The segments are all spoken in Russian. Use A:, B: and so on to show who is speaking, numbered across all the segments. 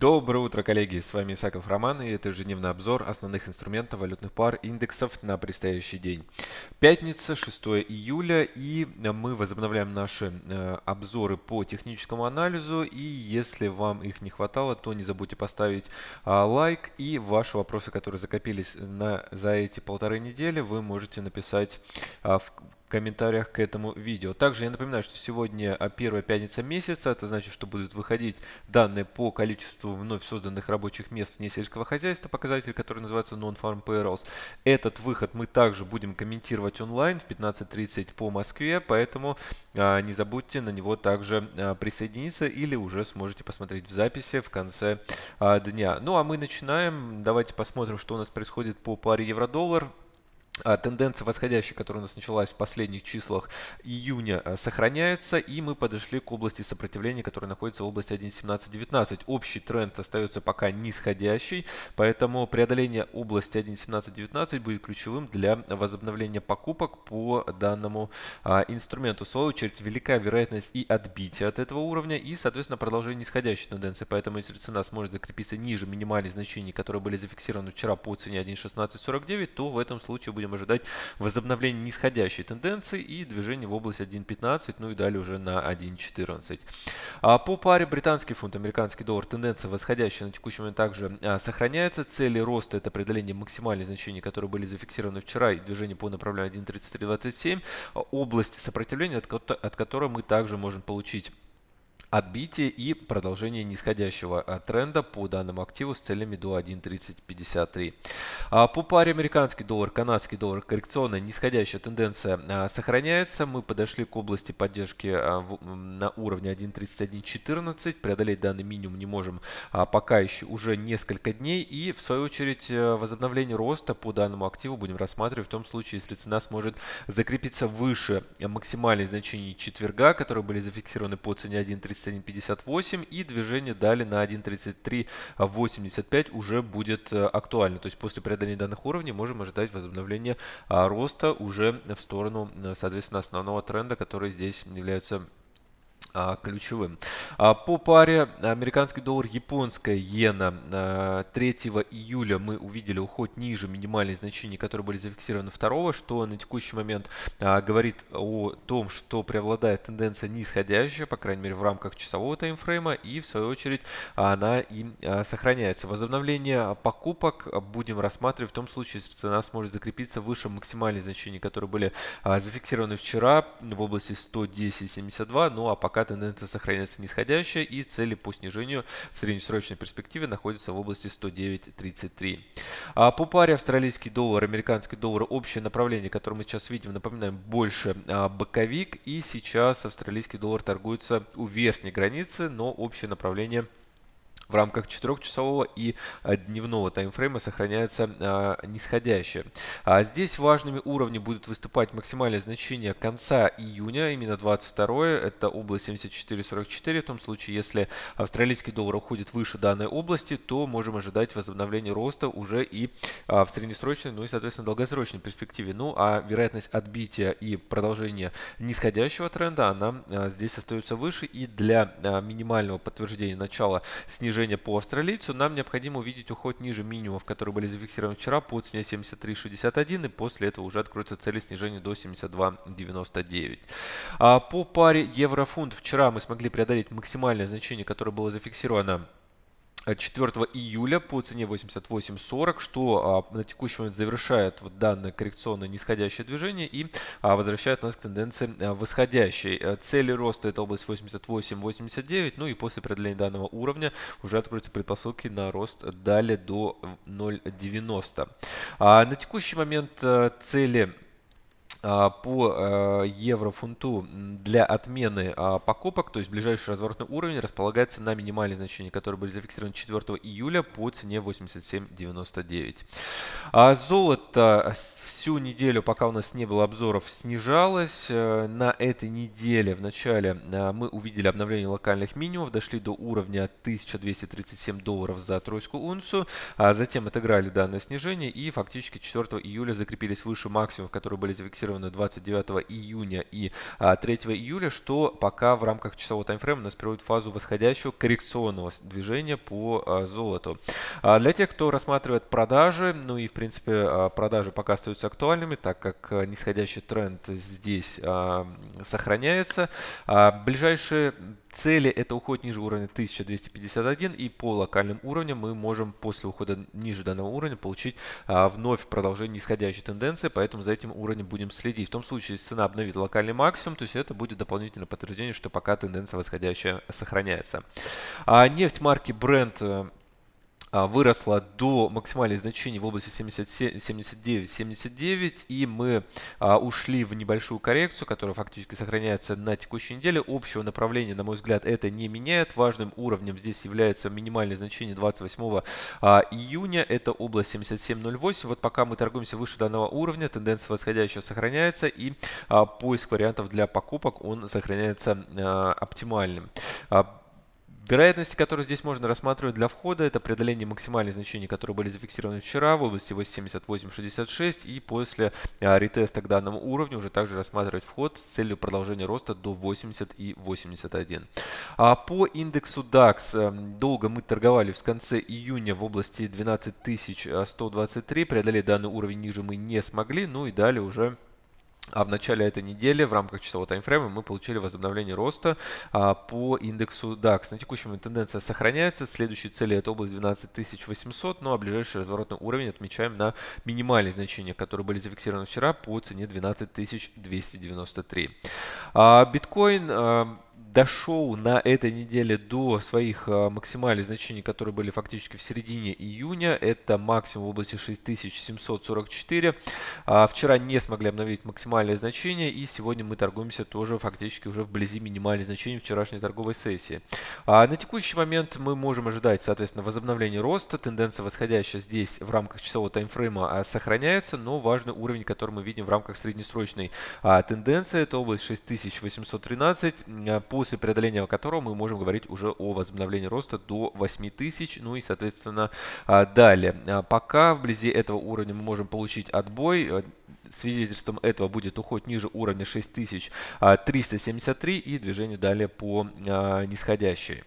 A: Доброе утро, коллеги! С вами Исаков Роман и это ежедневный обзор основных инструментов валютных пар индексов на предстоящий день. Пятница, 6 июля и мы возобновляем наши э, обзоры по техническому анализу и если вам их не хватало, то не забудьте поставить э, лайк и ваши вопросы, которые закопились на, за эти полторы недели, вы можете написать э, в комментариях к этому видео. Также я напоминаю, что сегодня а, первая пятница месяца, это значит, что будут выходить данные по количеству вновь созданных рабочих мест вне сельского хозяйства, показатель, который называется Non-Farm Payrolls. Этот выход мы также будем комментировать онлайн в 15.30 по Москве, поэтому а, не забудьте на него также а, присоединиться или уже сможете посмотреть в записи в конце дня. Ну а мы начинаем. Давайте посмотрим, что у нас происходит по паре евро-доллар. А, тенденция восходящая, которая у нас началась в последних числах июня, а, сохраняется, и мы подошли к области сопротивления, которая находится в области 1.1719. Общий тренд остается пока нисходящий, поэтому преодоление области 1.1719 будет ключевым для возобновления покупок по данному а, инструменту. В свою очередь, велика вероятность и отбития от этого уровня, и, соответственно, продолжение нисходящей тенденции. Поэтому, если цена сможет закрепиться ниже минимальных значений, которые были зафиксированы вчера по цене 1.1649, то в этом случае будет будем ожидать возобновления нисходящей тенденции и движения в область 1.15, ну и далее уже на 1.14. А по паре британский фунт, американский доллар, тенденция восходящая на текущий момент также а, сохраняется. Цели роста это преодоление максимальных значений, которые были зафиксированы вчера и движение по направлению 1.3327. Область сопротивления, от, от которой мы также можем получить отбитие и продолжение нисходящего а, тренда по данному активу с целями до 1.3053. А, по паре американский доллар, канадский доллар, коррекционная нисходящая тенденция а, сохраняется. Мы подошли к области поддержки на уровне 1.3114. Преодолеть данный минимум не можем пока еще уже несколько дней. И в свою очередь э, возобновление роста по данному активу будем рассматривать в том случае, если цена сможет закрепиться выше максимальных значений четверга, которые были зафиксированы по цене 1.30 1.3158 и движение далее на 1.3385 уже будет э, актуально. То есть после преодоления данных уровней можем ожидать возобновления а, роста уже в сторону, э, соответственно, основного тренда, который здесь является ключевым. А, по паре американский доллар, японская иена 3 июля мы увидели уход ниже минимальных значений, которые были зафиксированы 2, что на текущий момент а, говорит о том, что преобладает тенденция нисходящая, по крайней мере в рамках часового таймфрейма, и в свою очередь она и сохраняется. Возобновление покупок будем рассматривать в том случае, если цена сможет закрепиться выше максимальных значений, которые были зафиксированы вчера в области 110.72, ну а пока тенденция сохраняется нисходящая и цели по снижению в среднесрочной перспективе находятся в области 109.33. А по паре австралийский доллар, американский доллар, общее направление, которое мы сейчас видим, напоминаем, больше а, боковик. И сейчас австралийский доллар торгуется у верхней границы, но общее направление – в рамках 4-часового и а, дневного таймфрейма сохраняется а, нисходящее. А здесь важными уровнями будут выступать максимальное значение конца июня, именно 22 это область 74.44. В том случае, если австралийский доллар уходит выше данной области, то можем ожидать возобновления роста уже и а, в среднесрочной, ну и, соответственно, долгосрочной перспективе. Ну, а вероятность отбития и продолжения нисходящего тренда, она здесь остается выше. И для минимального подтверждения начала снижения снижение по австралийцу, нам необходимо увидеть уход ниже минимумов, которые были зафиксированы вчера по цене 73.61 и после этого уже откроются цели снижения до 72.99. А по паре евро-фунт вчера мы смогли преодолеть максимальное значение, которое было зафиксировано 4 июля по цене 88.40, что а, на текущий момент завершает вот данное коррекционное нисходящее движение и а, возвращает нас к тенденции а, восходящей. А, цели роста это область 88-89, ну и после преодоления данного уровня уже откроются предпосылки на рост далее до 0.90. А, на текущий момент цели по э, евро-фунту для отмены а, покупок, то есть ближайший разворотный уровень располагается на минимальные значения, которые были зафиксированы 4 июля по цене 87.99. А золото всю неделю, пока у нас не было обзоров, снижалось. Э, на этой неделе в начале э, мы увидели обновление локальных минимумов, дошли до уровня 1237 долларов за тройскую унцию, а затем отыграли данное снижение и фактически 4 июля закрепились выше максимумов, которые были зафиксированы зафиксированную 29 июня и 3 июля, что пока в рамках часового таймфрейма нас приводит в фазу восходящего коррекционного движения по золоту. Для тех, кто рассматривает продажи, ну и в принципе продажи пока остаются актуальными, так как нисходящий тренд здесь сохраняется. Ближайшие цели это уход ниже уровня 1251 и по локальным уровням мы можем после ухода ниже данного уровня получить а, вновь продолжение нисходящей тенденции, поэтому за этим уровнем будем следить. В том случае, если цена обновит локальный максимум, то есть это будет дополнительное подтверждение, что пока тенденция восходящая сохраняется. А нефть марки Brent а, выросла до максимальных значений в области 79-79, и мы а, ушли в небольшую коррекцию, которая фактически сохраняется на текущей неделе. Общего направления, на мой взгляд, это не меняет. Важным уровнем здесь является минимальное значение 28 а, июня, это область 77.08. Вот пока мы торгуемся выше данного уровня, тенденция восходящая сохраняется, и поиск вариантов для покупок он сохраняется оптимальным. Вероятности, которые здесь можно рассматривать для входа, это преодоление максимальных значений, которые были зафиксированы вчера в области 88.66 и после а, ретеста к данному уровню уже также рассматривать вход с целью продолжения роста до 80 и 81. А по индексу DAX э, долго мы торговали в конце июня в области 12123, преодолеть данный уровень ниже мы не смогли, ну и далее уже а в начале этой недели в рамках часового таймфрейма мы получили возобновление роста а, по индексу DAX. На текущем момент тенденция сохраняется. Следующая цель это область 12800, ну а ближайший разворотный уровень отмечаем на минимальные значения, которые были зафиксированы вчера по цене 12293. А, биткоин а, дошел на этой неделе до своих а, максимальных значений, которые были фактически в середине июня. Это максимум в области 6744. А, вчера не смогли обновить максимальные значения, и сегодня мы торгуемся тоже фактически уже вблизи минимальных значений вчерашней торговой сессии. А, на текущий момент мы можем ожидать, соответственно, возобновления роста. Тенденция восходящая здесь в рамках часового таймфрейма сохраняется, но важный уровень, который мы видим в рамках среднесрочной тенденции, это область 6813. По после преодоления которого мы можем говорить уже о возобновлении роста до 8000, ну и, соответственно, а, далее. А, пока вблизи этого уровня мы можем получить отбой, э, свидетельством этого будет уход ниже уровня 6373 и движение далее по а, нисходящей.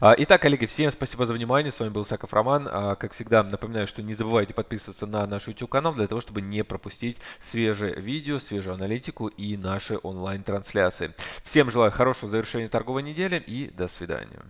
A: А, итак, коллеги, всем спасибо за внимание. С вами был Саков Роман. А, как всегда, напоминаю, что не забывайте подписываться на наш YouTube канал для того, чтобы не пропустить свежие видео, свежую аналитику и наши онлайн-трансляции. Всем желаю хорошего завершения торговой недели и до свидания.